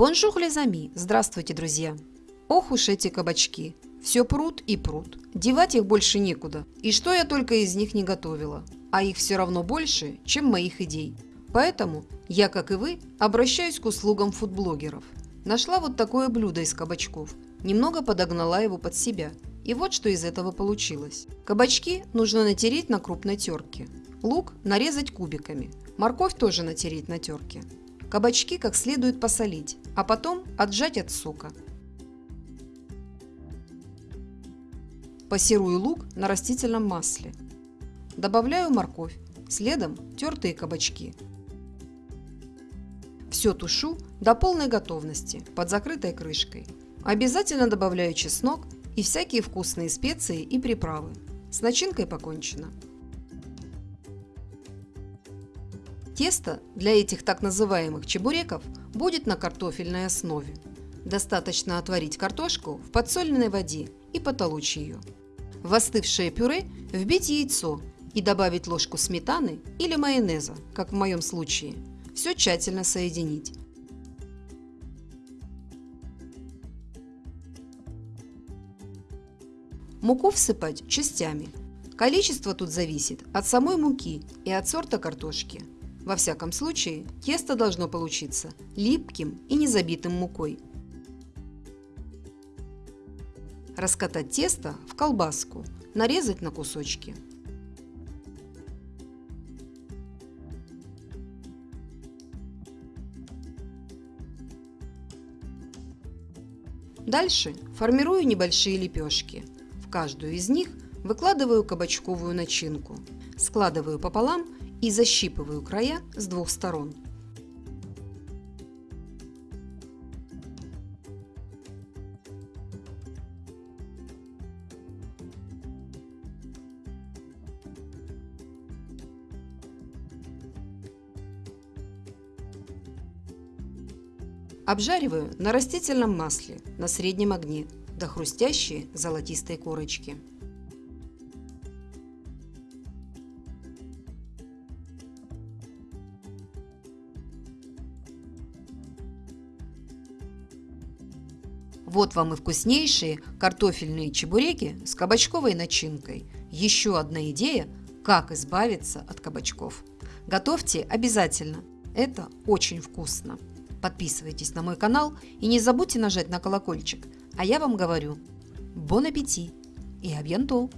Bonjour les amis! Здравствуйте, друзья! Ох уж эти кабачки! Все прут и прут. Девать их больше некуда. И что я только из них не готовила. А их все равно больше, чем моих идей. Поэтому я, как и вы, обращаюсь к услугам фудблогеров. Нашла вот такое блюдо из кабачков. Немного подогнала его под себя. И вот что из этого получилось. Кабачки нужно натереть на крупной терке. Лук нарезать кубиками. Морковь тоже натереть на терке. Кабачки как следует посолить, а потом отжать от сока. Пассирую лук на растительном масле. Добавляю морковь, следом тертые кабачки. Все тушу до полной готовности под закрытой крышкой. Обязательно добавляю чеснок и всякие вкусные специи и приправы. С начинкой покончено. Тесто для этих так называемых чебуреков будет на картофельной основе. Достаточно отварить картошку в подсоленной воде и потолочь ее. В остывшее пюре вбить яйцо и добавить ложку сметаны или майонеза, как в моем случае. Все тщательно соединить. Муку всыпать частями. Количество тут зависит от самой муки и от сорта картошки. Во всяком случае, тесто должно получиться липким и не забитым мукой. Раскатать тесто в колбаску, нарезать на кусочки. Дальше формирую небольшие лепешки. В каждую из них выкладываю кабачковую начинку, складываю пополам и защипываю края с двух сторон. Обжариваю на растительном масле на среднем огне до хрустящей золотистой корочки. Вот вам и вкуснейшие картофельные чебуреки с кабачковой начинкой. Еще одна идея, как избавиться от кабачков. Готовьте обязательно. Это очень вкусно. Подписывайтесь на мой канал и не забудьте нажать на колокольчик. А я вам говорю, бон аппетит и абьянтол!